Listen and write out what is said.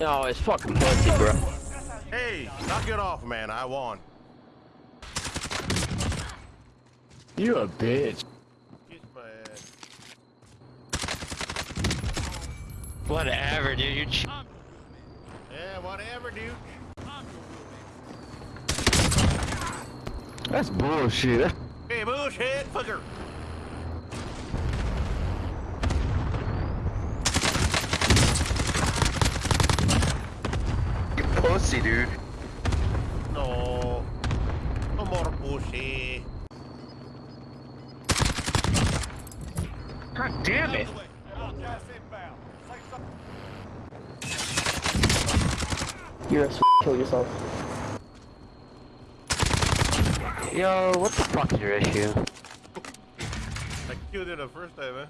No, it's fucking pussy, bro. Hey, knock it off, man. I won. You a bitch. Kiss my ass. Whatever, dude. You ch Yeah, whatever, dude. That's bullshit. Hey, bullshit, fucker. Pussy, dude. No. No more bullshit. God damn it. You're a s kill yourself. Yo, what the fuck is your issue? I killed it the first time, man.